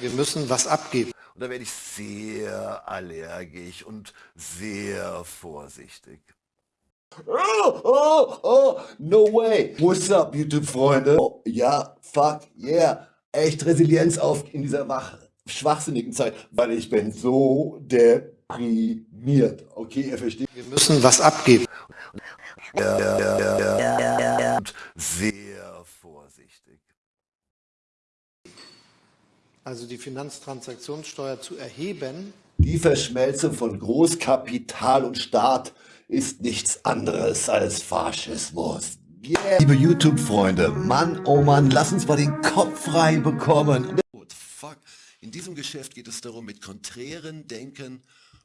Wir müssen was abgeben. Und da werde ich sehr allergisch und sehr vorsichtig. Oh, oh, oh, no way. What's up, YouTube-Freunde? Oh, ja, fuck, yeah. Echt Resilienz auf in dieser wach schwachsinnigen Zeit, weil ich bin so deprimiert. Okay, ihr versteht? Wir müssen was abgeben. Ja, ja, ja, ja, und sehr vorsichtig. Also die Finanztransaktionssteuer zu erheben. Die Verschmelzung von Großkapital und Staat ist nichts anderes als Faschismus. Yeah. Liebe YouTube-Freunde, Mann, oh Mann, lass uns mal den Kopf frei bekommen. Fuck. In diesem Geschäft geht es darum, mit konträren Denken,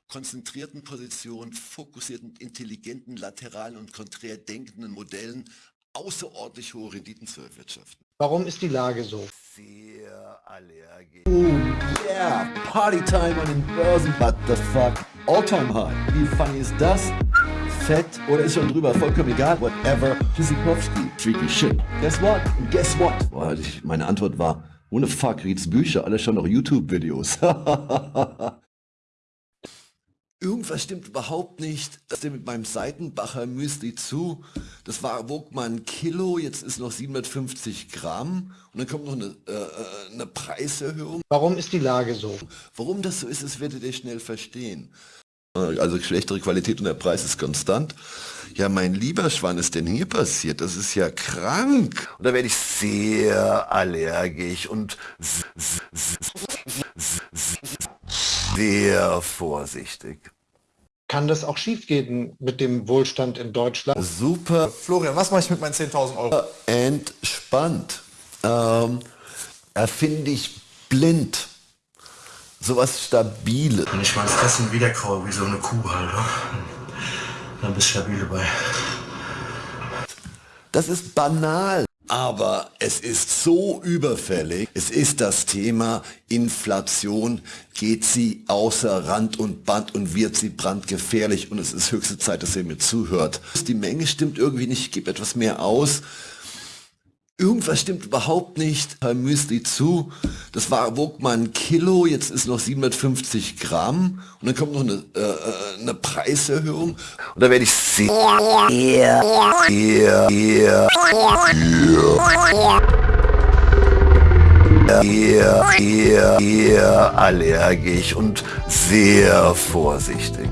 konzentrierten Positionen, fokussierten, intelligenten, lateralen und konträr denkenden Modellen außerordentlich hohe Renditen zu erwirtschaften. Warum ist die Lage so? Sehr allergisch. Oh yeah, Partytime an den Börsen, what the fuck? All-time high. Wie funny ist das? Fett oder ist schon drüber, vollkommen egal, whatever. Tschüssikowski, freaky shit. Guess what? Guess what? Boah, meine Antwort war, ohne fuck, Rieds Bücher, alles schon noch YouTube-Videos. Irgendwas stimmt überhaupt nicht. Das ist mit meinem Seitenbacher Müsli zu. Das war, wog mal ein Kilo, jetzt ist noch 750 Gramm. Und dann kommt noch eine, äh, äh, eine Preiserhöhung. Warum ist die Lage so? Warum das so ist, das werdet ihr schnell verstehen. Also schlechtere Qualität und der Preis ist konstant. Ja, mein lieber Schwan, ist denn hier passiert? Das ist ja krank. Und da werde ich sehr allergisch und sehr vorsichtig. Kann das auch schief gehen mit dem Wohlstand in Deutschland? Super. Florian, was mache ich mit meinen 10.000 Euro? Entspannt. Ähm, erfinde ich blind. Sowas Stabiles. Wenn ich mal ins Essen wieder kaue, wie so eine Kuh halt, dann bist du stabil dabei. Das ist banal. Aber es ist so überfällig. Es ist das Thema Inflation. Geht sie außer Rand und Band und wird sie brandgefährlich. Und es ist höchste Zeit, dass ihr mir zuhört. Die Menge stimmt irgendwie nicht. Ich gebe etwas mehr aus. Irgendwas stimmt überhaupt nicht. Herr Müsli zu. Das war, wog mal ein Kilo, jetzt ist noch 750 Gramm. Und dann kommt noch eine, äh, äh eine Preiserhöhung. Und da werde ich sehr, sehr, sehr, sehr, sehr allergisch und sehr vorsichtig.